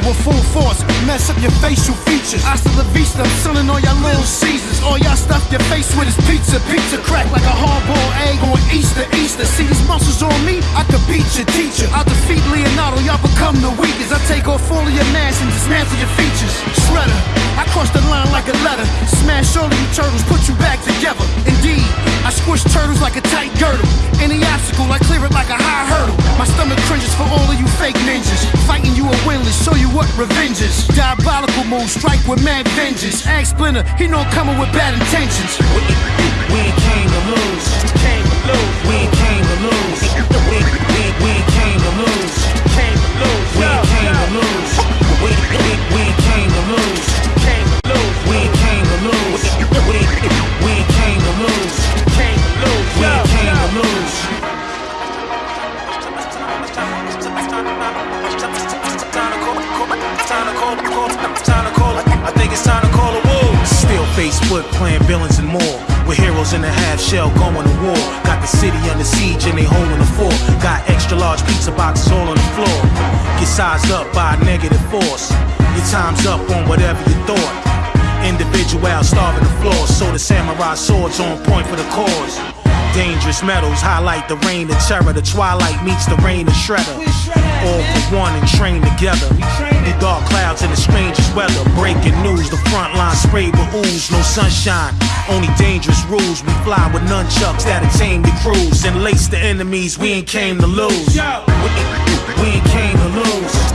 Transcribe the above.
with full force, mess up your facial features. I Hasta la vista, I'm selling all y'all little Caesars. All y'all stuff your face with is pizza. Pizza crack like a hard-boiled egg on Easter, Easter. See these muscles on me? I could beat your teacher. I defeat Leonardo, y'all become the weakest. I take off all of your mass and dismantle your features. Shredder, I cross the line like a letter. Smash all of you turtles, put you back together. Indeed, I squish turtles like a tight girdle. Show you what revenge. Diabolical move, strike with mad vengeance. Ask Splinter, he know I'm coming with bad intentions. We ain't came to I think it's time to call a war. Still Facebook playing villains and more. With heroes in a half shell going to war. Got the city under siege and they holding the fort. Got extra large pizza boxes all on the floor. Get sized up by a negative force. Your time's up on whatever you thought. Individual starving the floor. So the samurai swords on point for the cause. Dangerous metals highlight the reign of terror. The twilight meets the rain of shredder. All for one and train together. The dark clouds and the strangest weather. Breaking news, the front line sprayed with ooze. No sunshine, only dangerous rules. We fly with nunchucks that attain the crews. And lace the enemies, we ain't came to lose. We, ain't came to lose. We ain't came